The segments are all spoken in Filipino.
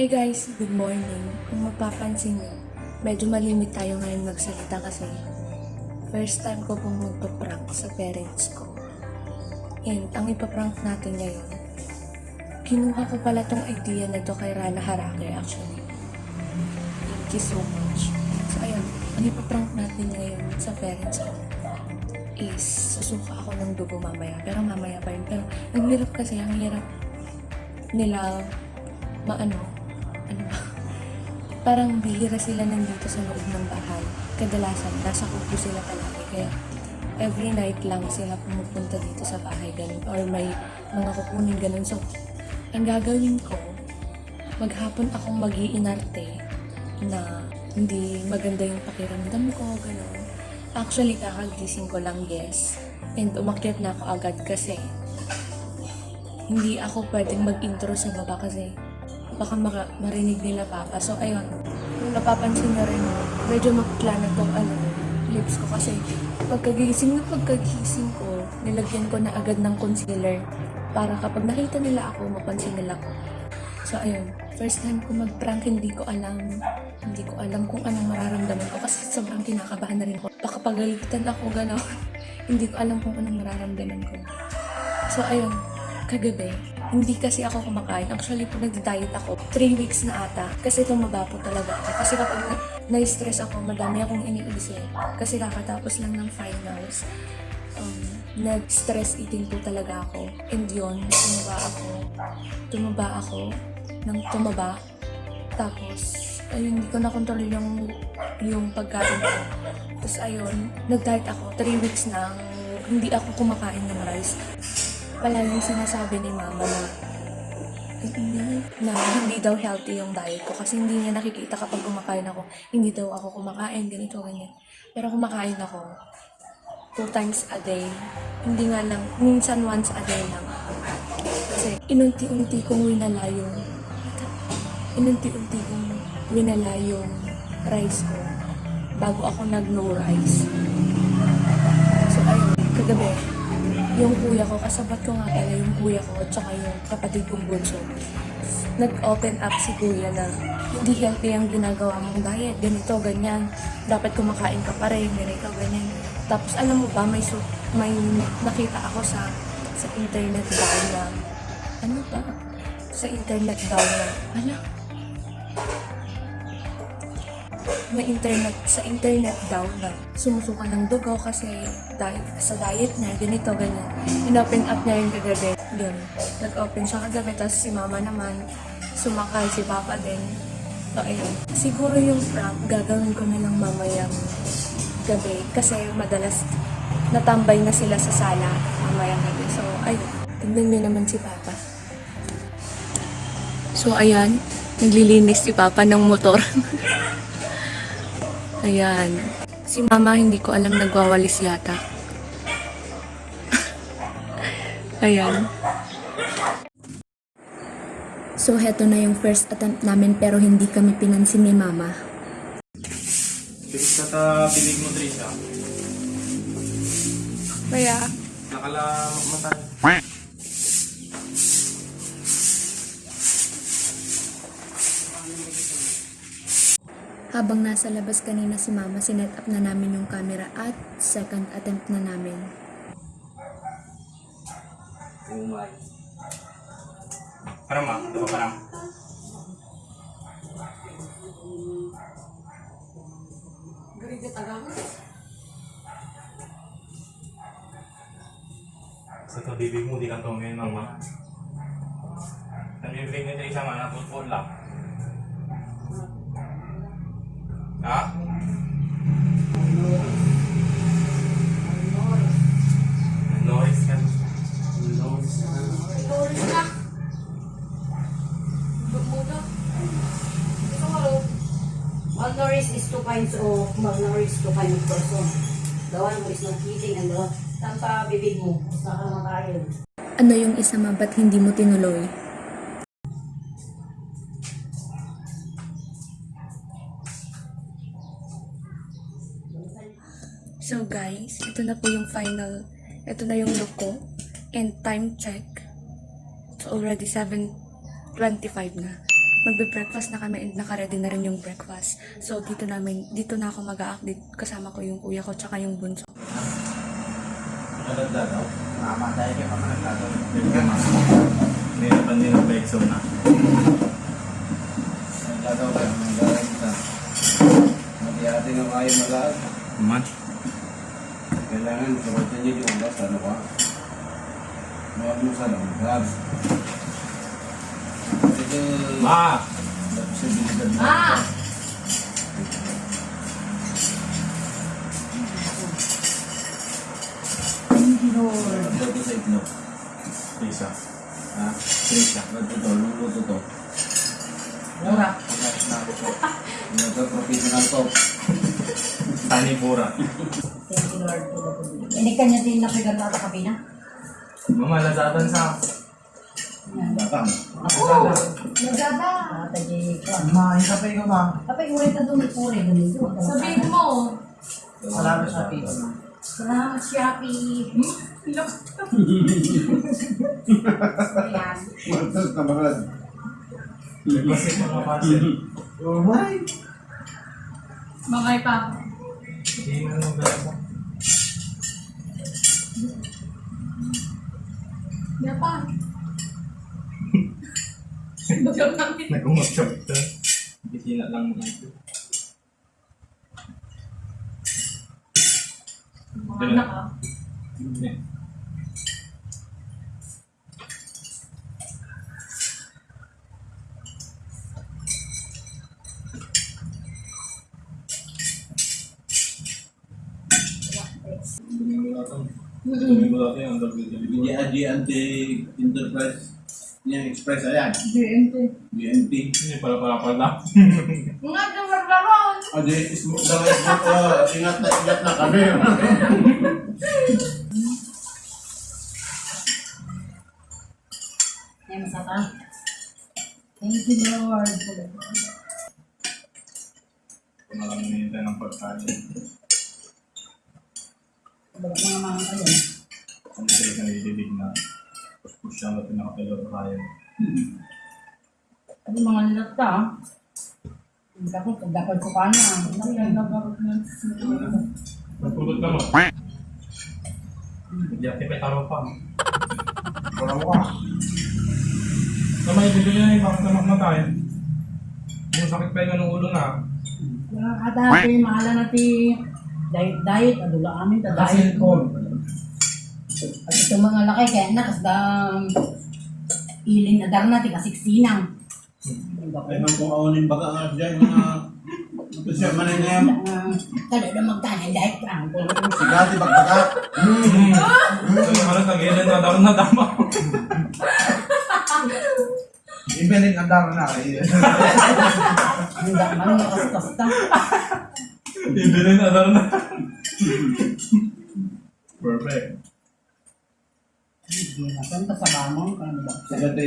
Hey guys, good morning. Kung mapapansin nyo, medyo malimit tayo ngayon magsalita kasi first time ko pong magpa-prank sa parents ko. And ang ipaprank natin ngayon, kinuha ko pala tong idea na to kay Rana Harake actually. Thank you so much. So ayun, ang ipaprank natin ngayon sa parents ko is susuka ako ng dugo mamaya. Pero mamaya pa yun. Pero ang hirap kasi, ang hirap nila maano, ano? Parang bihira sila nandito sa loob ng bahay. Kadalasan, nasa kubo sila palagi. Kaya every night lang sila pumupunta dito sa bahay ganun. Or may mga kukunin ganun. So, ang gagawin ko, maghapon akong mag-iinarte na hindi maganda yung pakiramdam ko, gano'n. Actually, kakagising ko lang, yes. And umakyat na ako agad kasi hindi ako pwedeng mag-intro sa baba kasi baka marinig nila papa. So, ayun. Kung napapansin nyo rin, medyo makla na tong ano, lips ko kasi pagkagising na pagkagising ko, nilagyan ko na agad ng concealer para kapag nakita nila ako, mapansin nila ko. So, ayun. First time ko mag-prank, hindi ko alam, hindi ko alam kung anong mararamdaman ko kasi sobrang kinakabahan na rin ako. Baka pagalitan ako, gano'n. hindi ko alam kung anong mararamdaman ko. So, ayun. Kagabi, hindi kasi ako kumakain. Actually, po nag-diet ako. 3 weeks na ata. Kasi tumaba po talaga ako. Kasi kapag na- na-stress ako, madami akong iniisip. Kasi kakatapos lang ng finals. Um, nag-stress eating po talaga ako. And yun, tumaba ako. Tumaba ako ng tumaba. Tapos, ayun, hindi ko na-control yung, yung pagkain ko. Tapos ayun, nag-diet ako. 3 weeks na hindi ako kumakain ng rice. Palaging sinasabi ni mama na hindi, na hindi daw healthy yung diet ko kasi hindi niya nakikita kapag kumakain ako. Hindi daw ako kumakain, ganito, ganyan. Pero kumakain ako two times a day. Hindi nga lang, minsan once a day lang. Kasi inunti-unti kong winala yung inunti-unti kong winala yung rice ko bago ako nag-no rice. So ayun, kagabi, yung kuya ko, kasabat ko nga pala yung kuya ko at saka yung kapatid kong bunso. Nag-open up si kuya na hindi healthy ang ginagawa mong diet, ganito, ganyan. Dapat kumakain ka pa rin, ganito, ganyan. Tapos alam mo ba, may, may nakita ako sa sa internet daw na, ano ba? Sa internet daw na, ano? May internet sa internet daw na sumusuka ng dugo kasi dahil sa diet niya, ganito, ganyan. In-open up niya yung kagabi. Yun. Nag-open siya kagabi, tapos si mama naman, sumakay, si papa din. So, ayun. Siguro yung prank, gagawin ko na lang mamayang gabi kasi madalas natambay na sila sa sala mamayang gabi. So, ayun. Tignan niyo naman si papa. So, ayan. Naglilinis si papa ng motor. Ayan. Si mama, hindi ko alam nagwawalis yata. Ayan. So, heto na yung first attempt namin pero hindi kami pinansin ni mama. Bilis ka ta bilig mo, Trisha. Kaya, Nakala mata. Habang nasa labas kanina si mama, sinet up na namin yung camera at second attempt na namin. Umay. Parang ma, diba parang? Sa to mo, di kang tumingin, mama. Ang bibig nito isang anak, putpul lang. Malnourished two kinds of person. The one who is not eating and the tampa bibig mo. Mas nakamakain. Ano yung isa ma, ba't hindi mo tinuloy? So guys, ito na po yung final, ito na yung look ko. And time check, it's already 7.25 na. Magbe-breakfast na kami and naka-ready na rin yung breakfast. So, dito namin, dito na ako mag-update kasama ko yung kuya ko tsaka yung bunso. Naganda daw. Mamatay ka pa man naganda. Nirapan din ang peso na. Naganda ka ng naganda. Mati-ati ng ayaw malaan. Man. Kailangan sumatin niyo yung oras. Ano ka? Huwag mo sa lang. Grab. Ito. Ma! Posibilidad na. Ah! Ito sa itlog. Isa. Ha? Isa. Ito to. Luluto to. Mura. Ito professional to. Tani pura. Thank you, Lord. for the food. Hindi ka niya din na sa kabina? Mama, lazatan sa... Bakang. Oo! Nagaba! Kumain ka pa ikaw ma. Kapag ulit na doon, ipure. Sabihin mo. Salamat sa pito. Salamat, Shopee. Ayan. Matas na marad. Kasi mga pasin. Oh my! Mga pa. Hindi na nang galaw. Yapan. Bagal namin. Nag-umagsak ito. Bisina lang mo ito. Mga anak ah. Hindi. Sabi mo dati ang WWE. Hindi Adi Anti-Enterprise. Yan, Express ayan. BMT. BNT. Hindi pala pala pala. Mga dumararon. Adi, ismo, daw ismo, oh, ingat na, ingat na kami. Ay, masaka. Thank you, Lord. Kung na lang hinihintay ng pagkain. Baga mga mga kayo. Kung sila ka nilibig na. Siya natin nakapilot tayo. Ano mga nilata ah. Hindi ako, dapat ko pa na. Ano nagabot na. Nagpulot ka mo. Hindi activate taro pa. Wala mo ka. Na may bibili na yung bakit na mamatay. Yung sakit pa yung ulo na. Mga kadati, mahala na ti diet diet, adula amin ta diet ko. At itong mga laki, kaya na, kas da iling na dar na, ti kasiksinang. Ay, nang kung aunin baga nga dyan, mga... Ito siya, manin ngayon. Kada na magtanan, diet lang. Sigati, bagbaga. Hmm. Naman ang tagilan na daw na dama. Ibeling ang dami na. eh. Ang daman, nakas-kas ta. Ibili na daw na. Perfect. Hindi na, kung ba?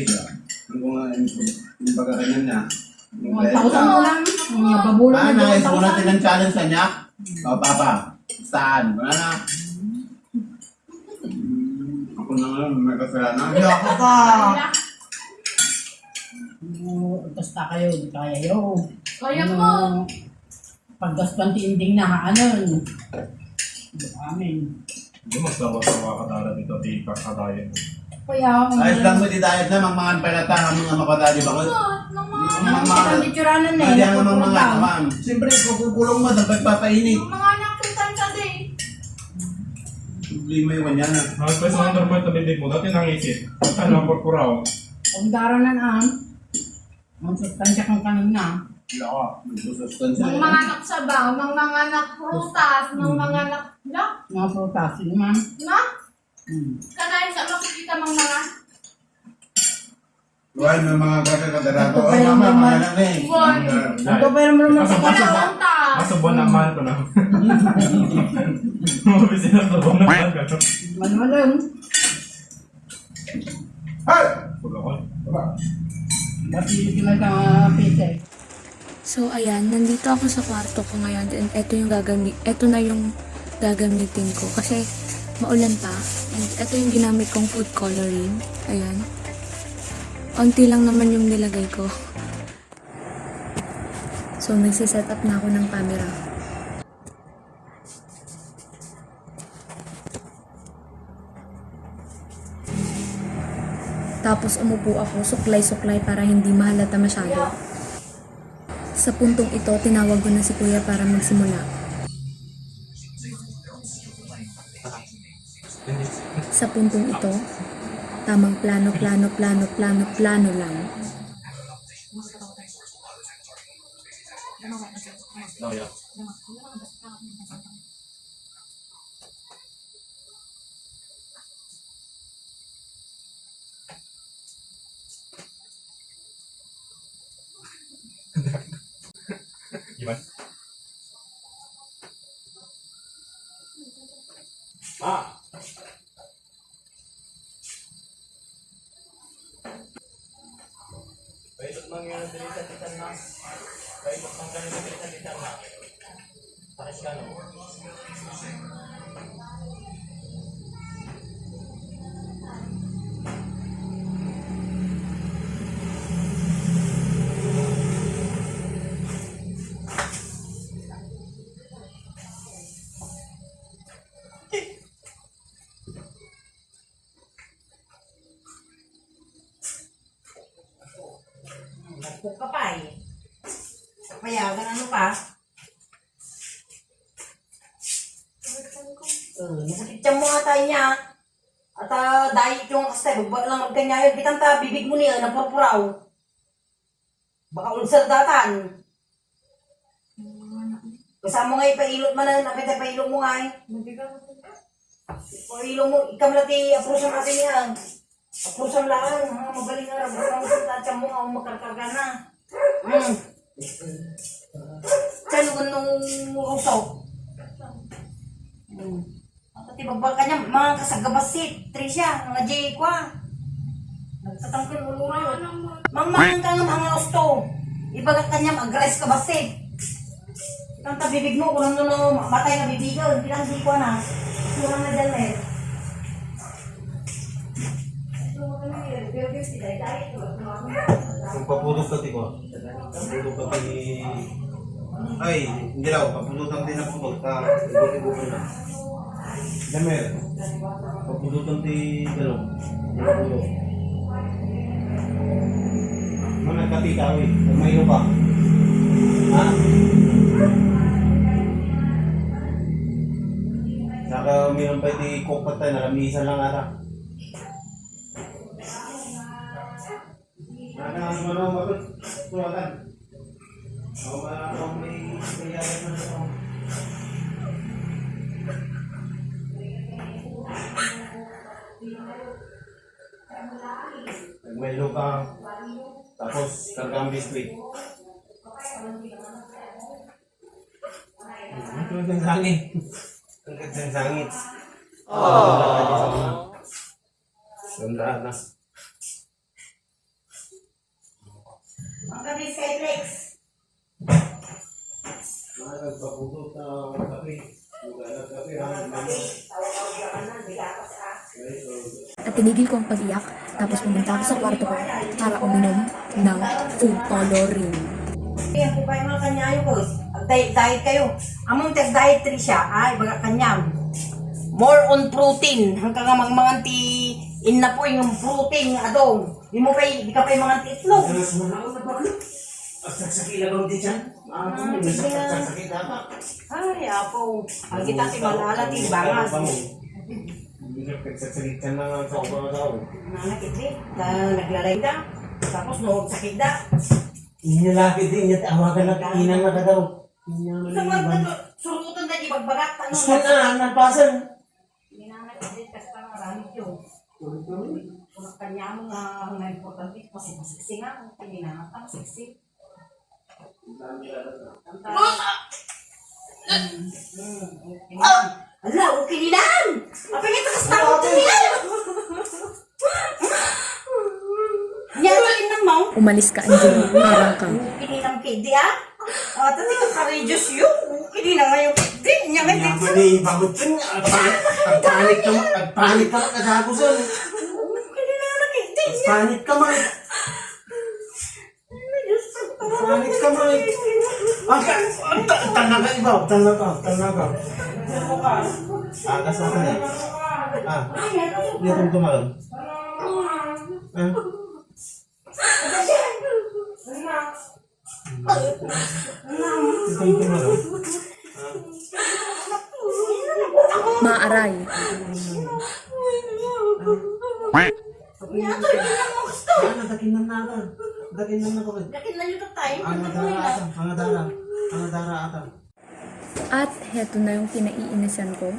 Siya. Ang kung niya. Ko lang, mga babulan Ah, na nais dalawang mo natin tausan. ang challenge sa niya. O. Saan? Wala na. Ako na nga, may kasalanan. Hindi ako pa. Basta kayo, kaya yo. Kaya Ano, mo. Paggaspan tinding na. Di amin. Hindi mas dapat sa mga katara dito. Di ka katayin. Kaya, Ayos lang mo di dahil na, ba ko? Nung mga, Ang mga kitang dituranan na Hindi eh. ang mga mga nagpupunta. ma'am. Siyempre, kukulong mo, dapat papainit. mga anak ko sa day. Problema yung kanya na. Mga pa sa underboard na bibig mo. Dati nangisip. Ano ang purpuraw? Ang daranan ang, ang sustansya kang kanina. Wala ka. Magsusustansya. Nung mga anak sa ba, nung mga anak prutas, mga anak, na, Mga prutas, yun man. na, Hmm. kanain sa makikita mga mga, Well, may mga kakakadarato. Ito pa Ay, yung mama, naman. mga anak eh. Boy. Ito pa yung naman sa Masubon na. na mahal ko na. Mga bisina subon na mahal ka. Manumalong. Ay! Pulo ko. Dati mga pise. So, ayan, nandito ako sa kwarto ko ngayon and eto yung gagamit, eto na yung gagamitin ko kasi maulan pa. And eto yung ginamit kong food coloring. Ayan. Onti lang naman yung nilagay ko. So, nagsiset up na ako ng camera. Tapos umupo ako, suklay-suklay para hindi mahalata masyado. Sa puntong ito, tinawag ko na si kuya para magsimula. Sa puntong ito, tamang plano, plano, plano, plano, plano lang. Paikot mang yun ang dilisan-lisan na. Paikot mang ganun ang dilisan-lisan na. Pares ka no? Nagpuk ka pa eh. Payagan ano pa? Uh, nakakityan mo ata niya. At uh, dahil yung kastay, baba lang magkanya yun. Bitang ta, bibig mo niya, napurpuraw. Baka ulcer datan. Kasama nga ipailot man na, napita pailot mo nga eh. Pailot mo, ikam lati, aprusan natin niya. Aprusan lang, ha, magaling nga, rabang sa tatya mo, ang makarkarga na. Hmm. Kano ka nung rusok? Hmm. Pati bagbal ka niya, mga kasagabasit, Tricia, mga J kwa. Nagtatangkol ulo rin. Mang mang ka nga mga gusto. Ibagat ka niya, mag-agres ka basit. Itang tabibig mo, kung ano no, matay na bibigan, bilang di ko na. Kurang na dyan eh. Kung papulog ka, tiko. Papulog ka, ti... Ay, hindi daw. Papulutan din na pulog. Ta, ibo-ibo na. Damer. Papulutan ti galong. Pulog. Mana kati kawi. Kumaino pa. Ha? Naka mayroon pa ti kokpatay. Nakamisa lang ata. Naka ano mo bakit? Tuwagan. Ako ba ako may kayaan na ito? Nagmelo ka. Tapos Kagambi Street. Ito ang sangit. Ang gandang sangit. Oh. Sandaan na. Ang gabi sa Flex. Mga nagpaputot na kape. Maghanap kape. Ah. At tinigil ko ang pag-iyak, tapos pumunta ako sa kwarto ko para uminom ng food coloring. Kaya po kayo mga kanyayo ko, diet, diet kayo. Among test diet rin siya, ay, baga kanyam. More on protein. Hanggang nga mga in na po yung protein adong. Di mo pa, di ka pa yung mga itlog. Alas mo na ako na bakit? Agsasakila ba hindi dyan? Ah, sige. agsasakila ba? Ay, apo. Ang kita si malala ti bangas. Hindi ka nagsasakit ka na sa tao. Nanakit eh. Na, naglalay da. Tapos noong sakit da. Inilapit din niya, tawagan na kainang na ka daw. Sa surutan na di bagbagat. Ano, Gusto na, nagpasan. Hindi na nakit kasi marami yun. Kung kanya mo nga na importante kasi masiksi nga. Hindi na nga masiksi. Ala, okay nilan! Apa nga takas na ako nilan! Nyata lang mo. Umalis ka, Angelo. Parang ka. Kini ng kidi ah. Ah, tati ka ka-reduce yun. Kini na nga yung kidi. Nya nga Kaya dito. ba ni bagutin? Agpanik ka man, agpanik ka man, kadagusan. Kini na nga kidi. Agpanik ka man, agpanik ka man. Ang ang ta- tanaga iba, tanaga, tanaga. Agas na kanya. Ah, hindi itong tumalon. Ah. Itong tumalon. Maaray. Ano, dakinan na ata. Dakinan na ko. Ang adara ata, ang adara. Ang adara ata. At heto na yung kinaiinisan ko.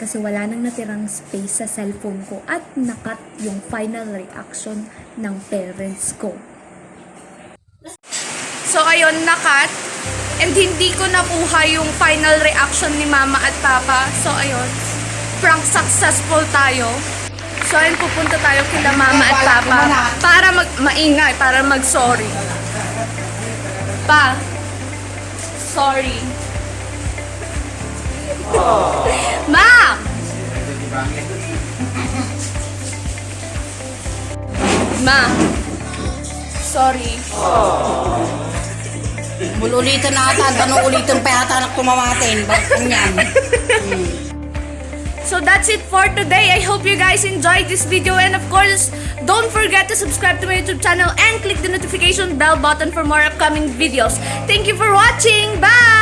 Kasi wala nang natirang space sa cellphone ko at nakat yung final reaction ng parents ko. So ayun, nakat. And hindi ko nakuha yung final reaction ni mama at papa. So ayun, prank successful tayo. So ayun, pupunta tayo kila mama at papa para mag maingay, para mag-sorry. Pa, sorry. Ma! Ma, sorry. Mululitan na ata, tanong ulitin pa yata anak tumamatin. Bakit yan? So that's it for today. I hope you guys enjoyed this video and of course, don't forget to subscribe to my YouTube channel and click the notification bell button for more upcoming videos. Thank you for watching. Bye!